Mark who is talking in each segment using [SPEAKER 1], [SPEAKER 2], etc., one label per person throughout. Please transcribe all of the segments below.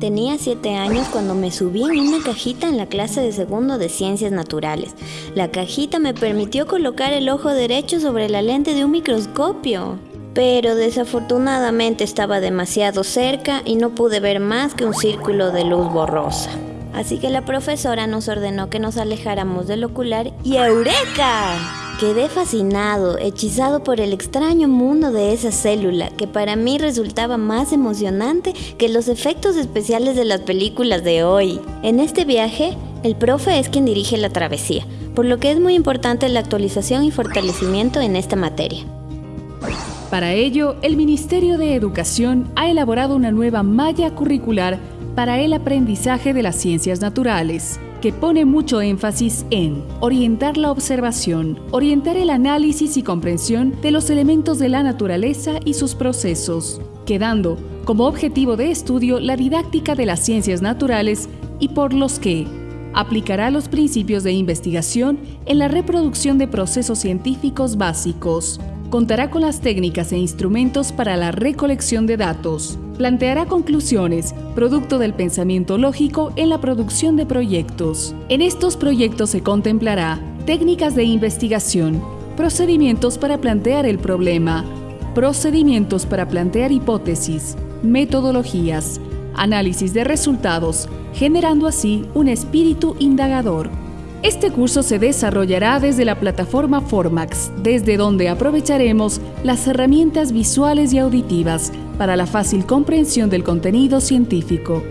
[SPEAKER 1] Tenía 7 años cuando me subí en una cajita en la clase de segundo de ciencias naturales. La cajita me permitió colocar el ojo derecho sobre la lente de un microscopio. Pero desafortunadamente estaba demasiado cerca y no pude ver más que un círculo de luz borrosa. Así que la profesora nos ordenó que nos alejáramos del ocular y ¡Eureka! Quedé fascinado, hechizado por el extraño mundo de esa célula, que para mí resultaba más emocionante que los efectos especiales de las películas de hoy. En este viaje, el profe es quien dirige la travesía, por lo que es muy importante la actualización y fortalecimiento en esta materia.
[SPEAKER 2] Para ello, el Ministerio de Educación ha elaborado una nueva malla curricular para el aprendizaje de las ciencias naturales que pone mucho énfasis en orientar la observación, orientar el análisis y comprensión de los elementos de la naturaleza y sus procesos, quedando como objetivo de estudio la didáctica de las ciencias naturales y por los que aplicará los principios de investigación en la reproducción de procesos científicos básicos, contará con las técnicas e instrumentos para la recolección de datos, planteará conclusiones, producto del pensamiento lógico en la producción de proyectos. En estos proyectos se contemplará técnicas de investigación, procedimientos para plantear el problema, procedimientos para plantear hipótesis, metodologías, análisis de resultados, generando así un espíritu indagador. Este curso se desarrollará desde la plataforma Formax, desde donde aprovecharemos las herramientas visuales y auditivas para la fácil comprensión del contenido científico.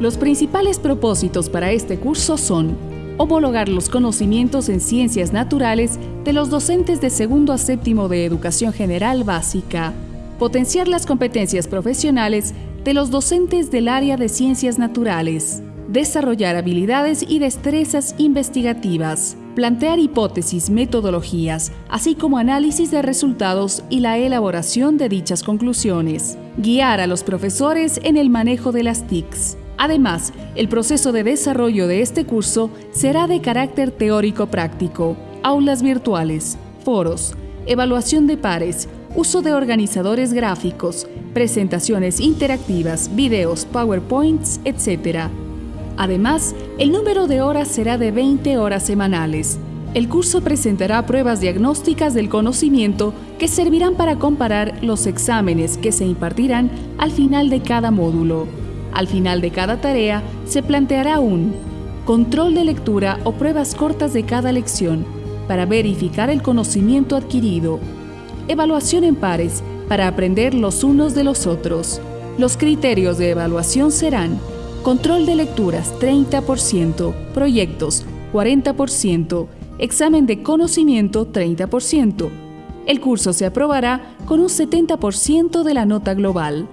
[SPEAKER 2] Los principales propósitos para este curso son homologar los conocimientos en ciencias naturales de los docentes de segundo a séptimo de educación general básica, potenciar las competencias profesionales de los docentes del área de ciencias naturales, desarrollar habilidades y destrezas investigativas, plantear hipótesis, metodologías, así como análisis de resultados y la elaboración de dichas conclusiones, guiar a los profesores en el manejo de las TICs. Además, el proceso de desarrollo de este curso será de carácter teórico-práctico, aulas virtuales, foros, evaluación de pares, uso de organizadores gráficos, presentaciones interactivas, videos, PowerPoints, etc. Además, el número de horas será de 20 horas semanales. El curso presentará pruebas diagnósticas del conocimiento que servirán para comparar los exámenes que se impartirán al final de cada módulo. Al final de cada tarea se planteará un control de lectura o pruebas cortas de cada lección para verificar el conocimiento adquirido. Evaluación en pares para aprender los unos de los otros. Los criterios de evaluación serán Control de lecturas 30%, proyectos 40%, examen de conocimiento 30%. El curso se aprobará con un 70% de la nota global.